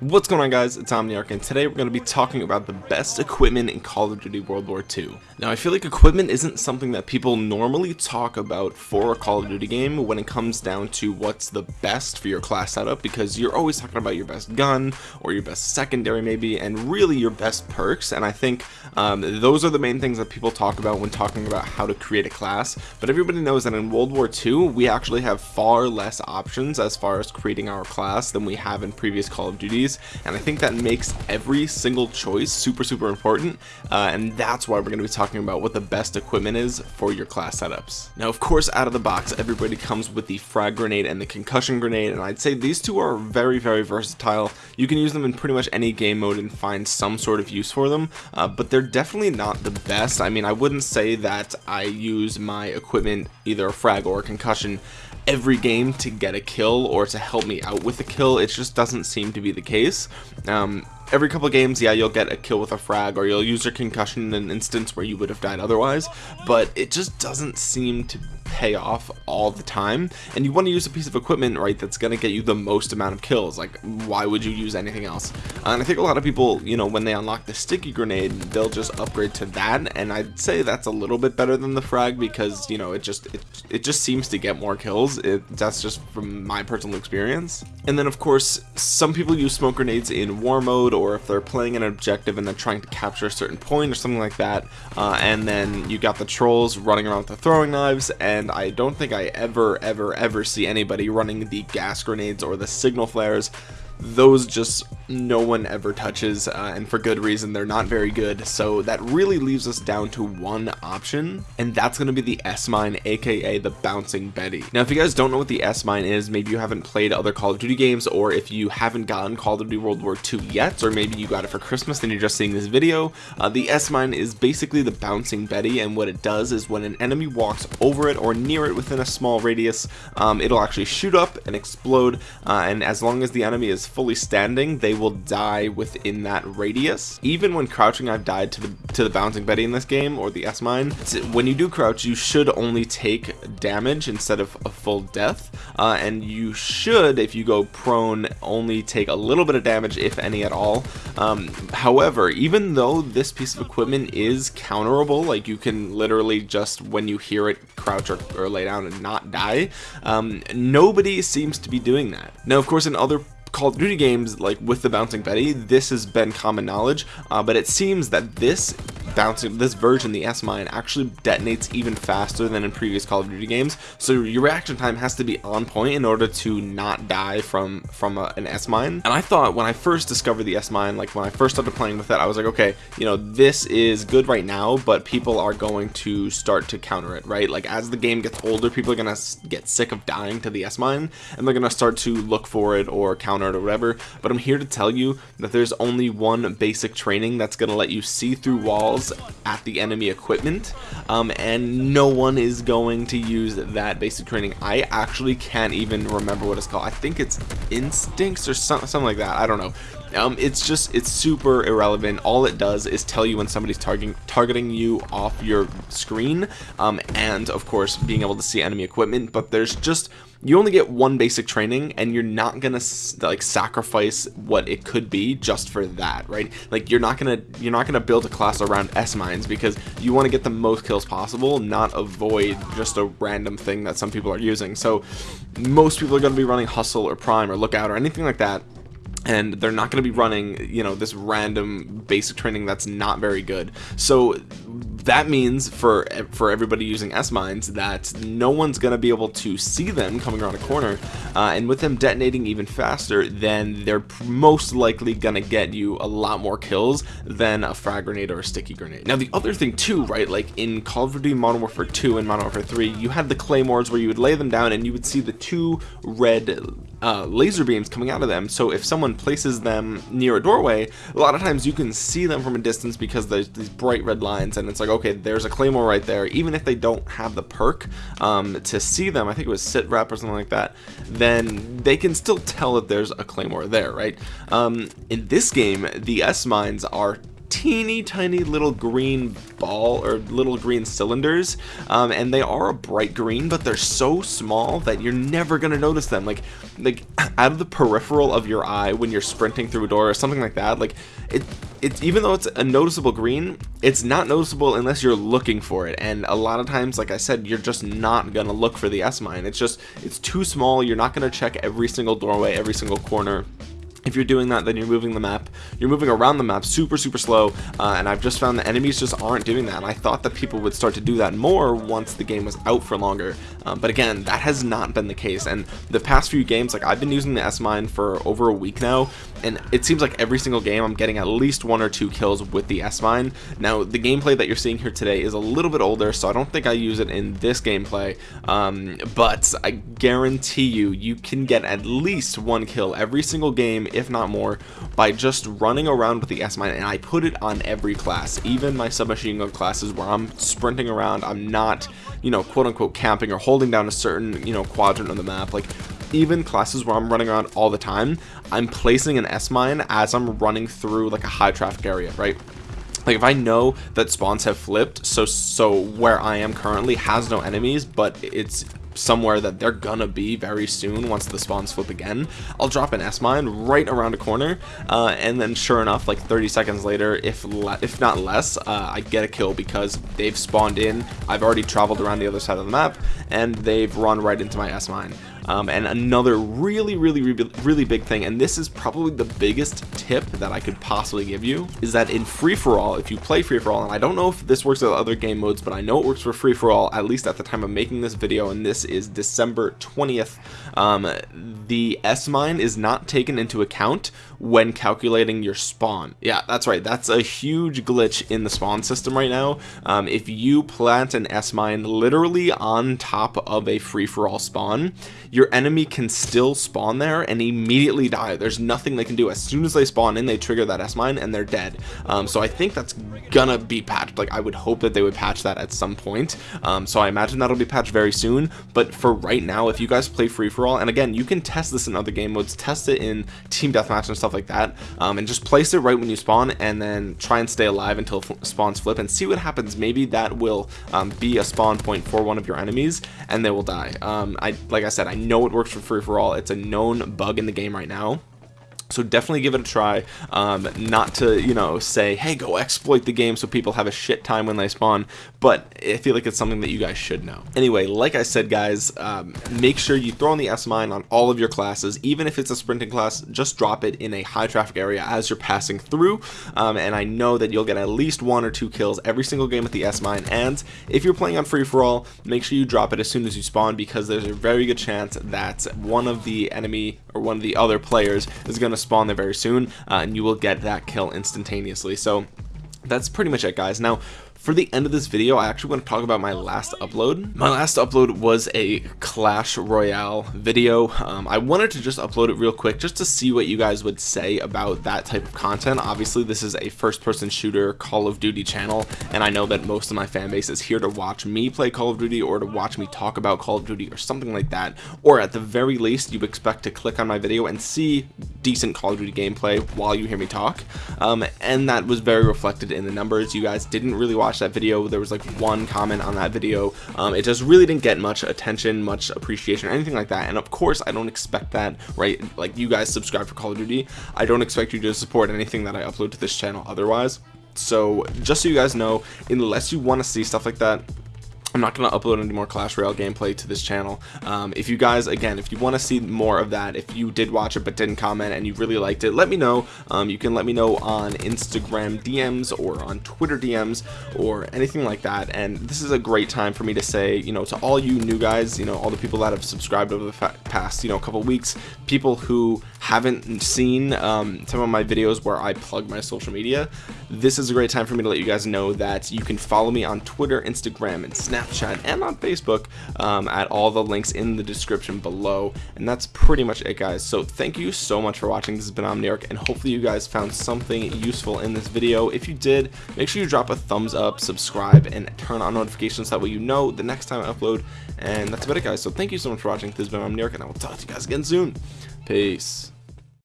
What's going on guys, it's Omniarch and today we're going to be talking about the best equipment in Call of Duty World War II. Now I feel like equipment isn't something that people normally talk about for a Call of Duty game when it comes down to what's the best for your class setup because you're always talking about your best gun or your best secondary maybe and really your best perks and I think um, those are the main things that people talk about when talking about how to create a class but everybody knows that in World War II we actually have far less options as far as creating our class than we have in previous Call of Duties and I think that makes every single choice super super important uh, and that's why we're going to be talking about what the best equipment is for your class setups. Now of course out of the box everybody comes with the frag grenade and the concussion grenade and I'd say these two are very very versatile. You can use them in pretty much any game mode and find some sort of use for them uh, but they're definitely not the best. I mean I wouldn't say that I use my equipment either a frag or a concussion every game to get a kill or to help me out with a kill. It just doesn't seem to be the case. Um, every couple games yeah you'll get a kill with a frag or you'll use your concussion in an instance where you would have died otherwise but it just doesn't seem to pay off all the time and you want to use a piece of equipment right that's going to get you the most amount of kills like why would you use anything else? And I think a lot of people you know when they unlock the sticky grenade they'll just upgrade to that and I'd say that's a little bit better than the frag because you know it just it, it just seems to get more kills. It that's just from my personal experience. And then of course some people use smoke grenades in war mode or if they're playing an objective and they're trying to capture a certain point or something like that uh, and then you got the trolls running around with the throwing knives and and I don't think I ever ever ever see anybody running the gas grenades or the signal flares those just no one ever touches uh, and for good reason they're not very good. So that really leaves us down to one option and that's going to be the S-mine aka the bouncing Betty. Now if you guys don't know what the S-mine is maybe you haven't played other Call of Duty games or if you haven't gotten Call of Duty World War II yet or maybe you got it for Christmas and you're just seeing this video uh, the S-mine is basically the bouncing Betty and what it does is when an enemy walks over it or near it within a small radius um, it'll actually shoot up and explode uh, and as long as the enemy is fully standing they will die within that radius. Even when crouching I've died to the to the bouncing Betty in this game or the S mine when you do crouch you should only take damage instead of a full death. Uh, and you should if you go prone only take a little bit of damage if any at all. Um, however even though this piece of equipment is counterable like you can literally just when you hear it crouch or, or lay down and not die. Um, nobody seems to be doing that. Now of course in other Call of Duty games like with the bouncing Betty this has been common knowledge uh, but it seems that this bouncing this version the S-mine actually detonates even faster than in previous Call of Duty games. So your reaction time has to be on point in order to not die from from a, an S-mine. And I thought when I first discovered the S-mine like when I first started playing with it I was like okay you know this is good right now but people are going to start to counter it right? Like as the game gets older people are gonna get sick of dying to the S-mine and they're gonna start to look for it or counter it or whatever. But I'm here to tell you that there's only one basic training that's gonna let you see through walls at the enemy equipment um, and no one is going to use that basic training. I actually can't even remember what it's called. I think it's instincts or some, something like that. I don't know um, it's just it's super irrelevant. All it does is tell you when somebody's targeting targeting you off your screen um, and of course being able to see enemy equipment but there's just you only get one basic training and you're not gonna like sacrifice what it could be just for that right? Like you're not gonna you're not gonna build a class around s mines because you want to get the most kills possible not avoid just a random thing that some people are using. So most people are going to be running hustle or prime or lookout or anything like that and they're not going to be running you know this random basic training that's not very good. So that means for for everybody using S mines that no one's going to be able to see them coming around a corner uh, and with them detonating even faster then they're most likely going to get you a lot more kills than a frag grenade or a sticky grenade. Now the other thing too right like in Call of Duty Modern Warfare 2 and Modern Warfare 3 you had the claymores where you would lay them down and you would see the two red uh, laser beams coming out of them. So if someone places them near a doorway a lot of times you can see them from a distance because there's these bright red lines and it's like okay there's a claymore right there. Even if they don't have the perk um, to see them I think it was sit rep or something like that then they can still tell that there's a claymore there right? Um, in this game the S mines are teeny tiny little green ball or little green cylinders um, and they are a bright green but they're so small that you're never gonna notice them. Like like out of the peripheral of your eye when you're sprinting through a door or something like that like it it's even though it's a noticeable green it's not noticeable unless you're looking for it. And a lot of times like I said you're just not gonna look for the S mine. It's just it's too small. You're not gonna check every single doorway every single corner if you're doing that then you're moving the map. You're moving around the map super super slow uh, and I've just found that enemies just aren't doing that and I thought that people would start to do that more once the game was out for longer. Um, but again that has not been the case and the past few games like I've been using the S-Mine for over a week now and it seems like every single game I'm getting at least one or two kills with the S-Mine now the gameplay that you're seeing here today is a little bit older so I don't think I use it in this gameplay um, but I guarantee you you can get at least one kill every single game if not more by just running around with the S-Mine and I put it on every class. Even my submachine gun classes where I'm sprinting around I'm not you know quote unquote camping or holding down a certain you know quadrant of the map. Like even classes where I'm running around all the time I'm placing an S-mine as I'm running through like a high traffic area right? Like if I know that spawns have flipped so so where I am currently has no enemies but it's somewhere that they're gonna be very soon once the spawns flip again. I'll drop an S-mine right around a corner uh, and then sure enough like 30 seconds later if if not less uh, I get a kill because they've spawned in I've already traveled around the other side of the map and they've run right into my S-mine um, and another really really really big thing and this is probably the biggest tip that I could possibly give you is that in free-for-all if you play free-for-all and I don't know if this works with other game modes but I know it works for free-for-all at least at the time of making this video and this is December 20th um, the S-mine is not taken into account when calculating your spawn. Yeah that's right. That's a huge glitch in the spawn system right now. Um, if you plant an S-mine literally on top of a free-for-all spawn your enemy can still spawn there and immediately die. There's nothing they can do. As soon as they spawn in they trigger that S-mine and they're dead. Um, so I think that's gonna be patched. Like I would hope that they would patch that at some point. Um, so I imagine that'll be patched very soon but for right now if you guys play free-for-all and again you can test this in other game modes test it in team deathmatch and stuff like that um, and just place it right when you spawn and then try and stay alive until spawns flip and see what happens. Maybe that will um, be a spawn point for one of your enemies and they will die. Um, I like I said I know it works for free for all. It's a known bug in the game right now so definitely give it a try. Um, not to you know say hey go exploit the game so people have a shit time when they spawn but I feel like it's something that you guys should know. Anyway like I said guys um, make sure you throw in the S-mine on all of your classes. Even if it's a sprinting class just drop it in a high traffic area as you're passing through. Um, and I know that you'll get at least one or two kills every single game with the S-mine and if you're playing on free-for-all make sure you drop it as soon as you spawn because there's a very good chance that one of the enemy or one of the other players is going to spawn there very soon uh, and you will get that kill instantaneously. So that's pretty much it guys. Now for the end of this video, I actually want to talk about my last upload. My last upload was a Clash Royale video. Um, I wanted to just upload it real quick just to see what you guys would say about that type of content. Obviously, this is a first-person shooter Call of Duty channel, and I know that most of my fan base is here to watch me play Call of Duty or to watch me talk about Call of Duty or something like that. Or at the very least, you expect to click on my video and see decent Call of Duty gameplay while you hear me talk. Um, and that was very reflected in the numbers. You guys didn't really watch watched that video there was like one comment on that video. Um, it just really didn't get much attention much appreciation anything like that and of course I don't expect that right? Like you guys subscribe for Call of Duty. I don't expect you to support anything that I upload to this channel otherwise. So just so you guys know unless you want to see stuff like that I'm not going to upload any more Clash Royale gameplay to this channel. Um, if you guys, again, if you want to see more of that, if you did watch it but didn't comment and you really liked it, let me know. Um, you can let me know on Instagram DMs or on Twitter DMs or anything like that. And this is a great time for me to say, you know, to all you new guys, you know, all the people that have subscribed over the past, you know, couple weeks, people who haven't seen um, some of my videos where I plug my social media, this is a great time for me to let you guys know that you can follow me on Twitter, Instagram, and Snapchat, and on Facebook um, at all the links in the description below. And that's pretty much it, guys. So thank you so much for watching. This has been Omniarch, and hopefully you guys found something useful in this video. If you did, make sure you drop a thumbs up, subscribe, and turn on notifications. That way you know the next time I upload. And that's about it, guys. So thank you so much for watching. This has been Omniarch, and I will talk to you guys again soon. Peace.